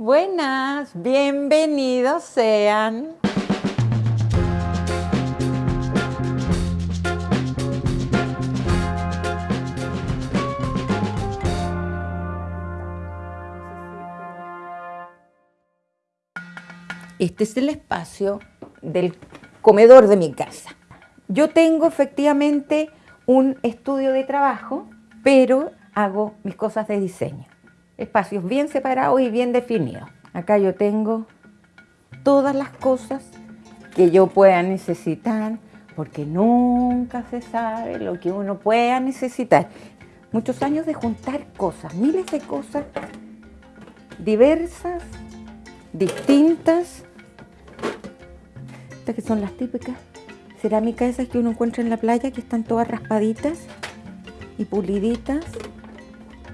Buenas, bienvenidos sean. Este es el espacio del comedor de mi casa. Yo tengo efectivamente un estudio de trabajo, pero hago mis cosas de diseño. Espacios bien separados y bien definidos. Acá yo tengo todas las cosas que yo pueda necesitar, porque nunca se sabe lo que uno pueda necesitar. Muchos años de juntar cosas, miles de cosas diversas, distintas, que son las típicas cerámicas esas que uno encuentra en la playa, que están todas raspaditas y puliditas.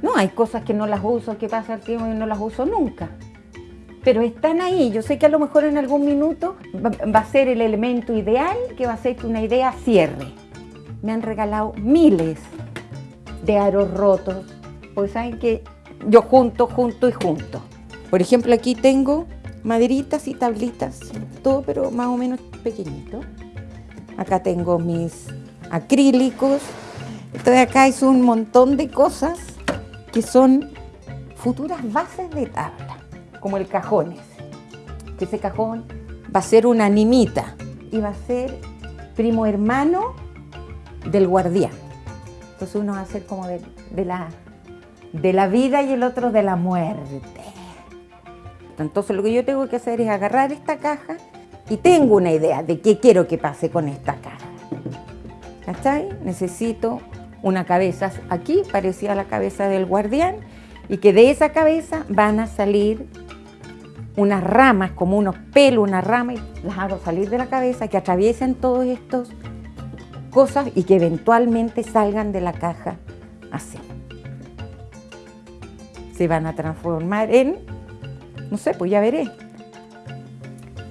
No, hay cosas que no las uso, que pasa el tiempo y no las uso nunca. Pero están ahí. Yo sé que a lo mejor en algún minuto va, a ser el elemento ideal que va a hacer que una idea cierre. Me han regalado miles de aros rotos. Pues saben que yo junto, junto y junto. Por ejemplo, aquí tengo maderitas y tablitas, todo pero más o menos pequeñito. Acá tengo mis acrílicos. Esto de acá es un montón de cosas que son futuras bases de tabla, como el cajón ese. Que ese cajón va a ser una animita y va a ser primo hermano del guardián. Entonces uno va a ser como de, la, de la vida y el otro de la muerte. Entonces lo que yo tengo que hacer es agarrar esta caja y tengo una idea de qué quiero que pase con esta caja. ¿Cachai? Necesito una cabeza aquí, parecida a la cabeza del guardián, y que de esa cabeza van a salir unas ramas, como unos pelos, una rama, y las hago salir de la cabeza, que atraviesen todos estos cosas y que eventualmente salgan de la caja así. Se van a transformar en no sé, pues ya veré.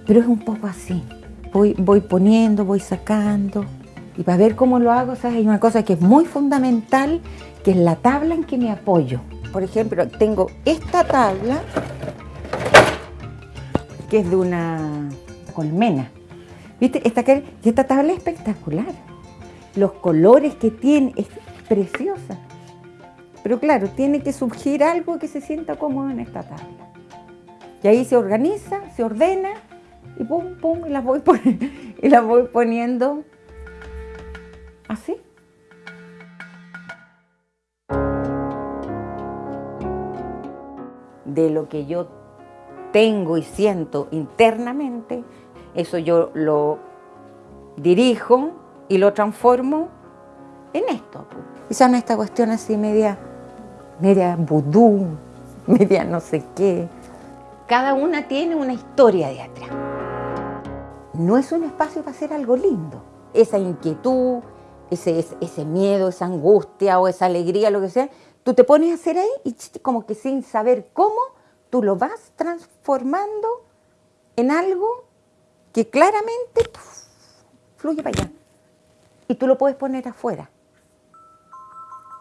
Pero es un poco así. Voy, voy poniendo, voy sacando. Y para ver cómo lo hago, ¿sabes? hay una cosa que es muy fundamental, que es la tabla en que me apoyo. Por ejemplo, tengo esta tabla, que es de una colmena. ¿Viste? Esta, esta tabla es espectacular. Los colores que tiene, es preciosa. Pero claro, tiene que surgir algo que se sienta cómodo en esta tabla. Y ahí se organiza, se ordena y pum, pum, y las voy, y las voy poniendo así. De lo que yo tengo y siento internamente, eso yo lo dirijo y lo transformo en esto. Quizás en esta cuestión así media, media vudú, media no sé qué. Cada una tiene una historia de atrás. No es un espacio para hacer algo lindo. Esa inquietud, ese, ese miedo, esa angustia o esa alegría, lo que sea, tú te pones a hacer ahí y como que sin saber cómo, tú lo vas transformando en algo que claramente fluye para allá. Y tú lo puedes poner afuera.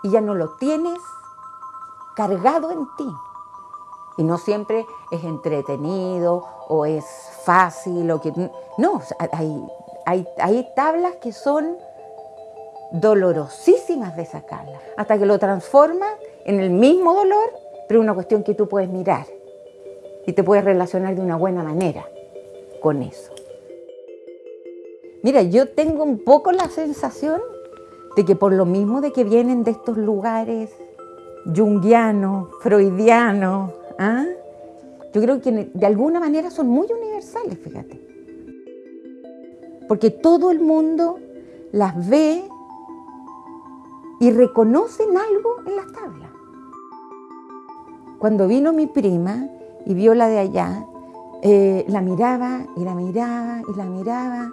Y ya no lo tienes cargado en ti. Y no siempre es entretenido o es fácil o que... No, hay, hay, hay tablas que son dolorosísimas de sacarlas, hasta que lo transformas en el mismo dolor, pero una cuestión que tú puedes mirar y te puedes relacionar de una buena manera con eso. Mira, yo tengo un poco la sensación de que por lo mismo de que vienen de estos lugares junguianos, freudianos, ¿Ah? Yo creo que de alguna manera son muy universales, fíjate. Porque todo el mundo las ve y reconocen algo en las tablas. Cuando vino mi prima y vio la de allá, eh, la miraba y la miraba y la miraba.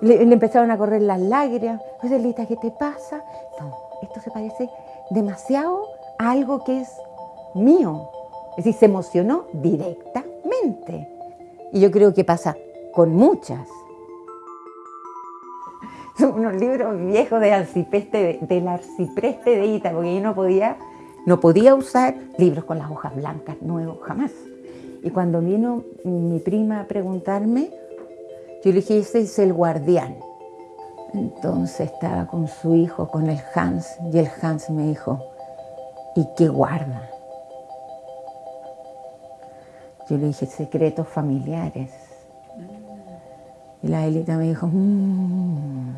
Le, empezaron a correr las lágrimas. Lita, ¿qué te pasa? No, esto se parece demasiado a algo que es mío. Es decir, se emocionó directamente. Y yo creo que pasa con muchas. Son unos libros viejos de arcipreste, del arcipreste de Ita, porque yo no podía, no podía usar libros con las hojas blancas nuevos, jamás. Y cuando vino mi prima a preguntarme, yo le dije, ese es el guardián. Entonces estaba con su hijo, con el Hans, y el Hans me dijo, ¿y qué guarda? Yo le dije, secretos familiares. Y la Elita me dijo, mmm.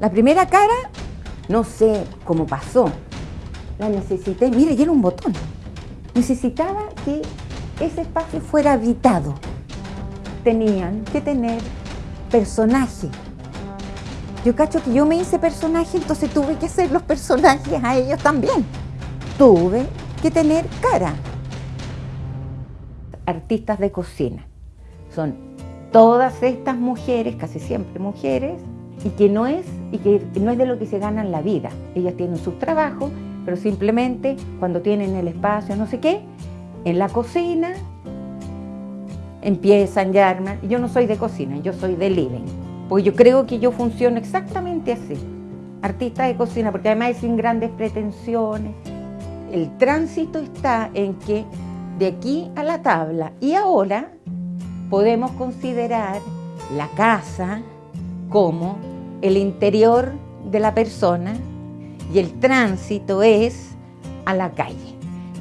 La primera cara, no sé cómo pasó. La necesité, mire, ya era un botón. Necesitaba que ese espacio fuera habitado. Tenían que tener personaje. Yo cacho que yo me hice personaje, entonces tuve que hacer los personajes a ellos también. Tuve que tener cara. Artistas de cocina. Son todas estas mujeres, casi siempre mujeres, y que no es, y que no es de lo que se ganan la vida. Ellas tienen sus trabajos, pero simplemente cuando tienen el espacio, no sé qué, en la cocina empiezan ya armar. Yo no soy de cocina, yo soy de living, porque yo creo que yo funciono exactamente así. Artista de cocina, porque además es sin grandes pretensiones. El tránsito está en que de aquí a la tabla y ahora podemos considerar la casa como el interior de la persona y el tránsito es a la calle.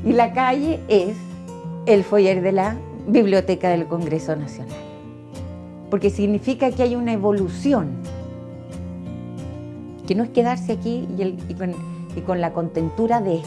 Y la calle es el foyer de la Biblioteca del Congreso Nacional. Porque significa que hay una evolución, que no es quedarse aquí y, con, y con la contentura de